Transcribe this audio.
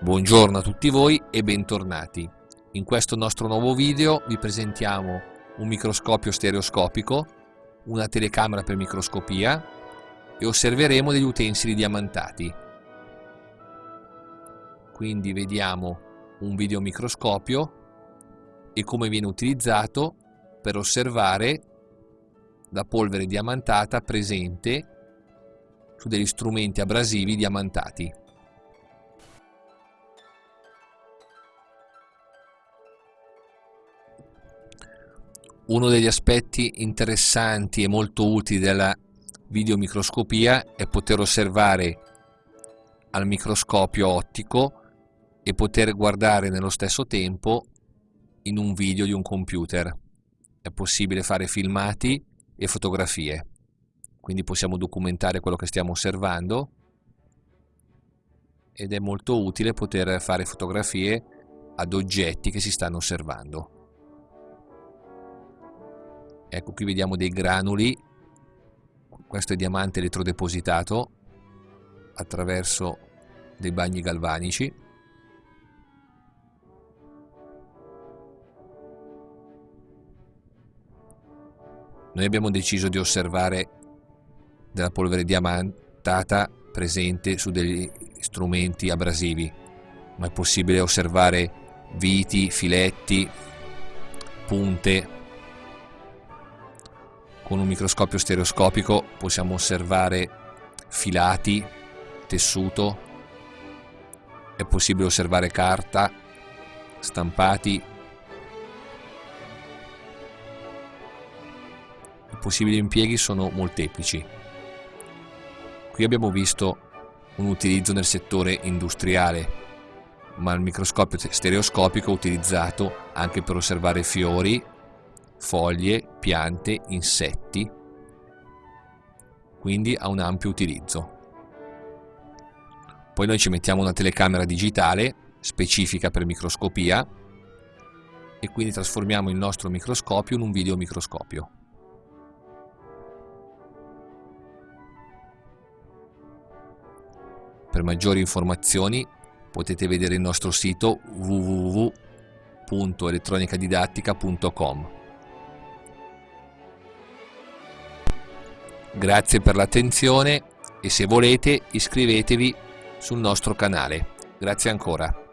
Buongiorno a tutti voi e bentornati. In questo nostro nuovo video vi presentiamo un microscopio stereoscopico, una telecamera per microscopia e osserveremo degli utensili diamantati. Quindi vediamo un videomicroscopio e come viene utilizzato per osservare la polvere diamantata presente su degli strumenti abrasivi diamantati. Uno degli aspetti interessanti e molto utili della videomicroscopia è poter osservare al microscopio ottico e poter guardare nello stesso tempo in un video di un computer. È possibile fare filmati e fotografie, quindi possiamo documentare quello che stiamo osservando ed è molto utile poter fare fotografie ad oggetti che si stanno osservando ecco qui vediamo dei granuli. Questo è diamante elettrodepositato attraverso dei bagni galvanici. Noi abbiamo deciso di osservare della polvere diamantata presente su degli strumenti abrasivi. Ma è possibile osservare viti, filetti, punte con un microscopio stereoscopico possiamo osservare filati, tessuto, è possibile osservare carta, stampati, i possibili impieghi sono molteplici. Qui abbiamo visto un utilizzo nel settore industriale, ma il microscopio stereoscopico è utilizzato anche per osservare fiori, foglie, piante, insetti, quindi ha un ampio utilizzo. Poi noi ci mettiamo una telecamera digitale specifica per microscopia e quindi trasformiamo il nostro microscopio in un videomicroscopio. Per maggiori informazioni potete vedere il nostro sito www.elettronicadidattica.com Grazie per l'attenzione e se volete iscrivetevi sul nostro canale. Grazie ancora.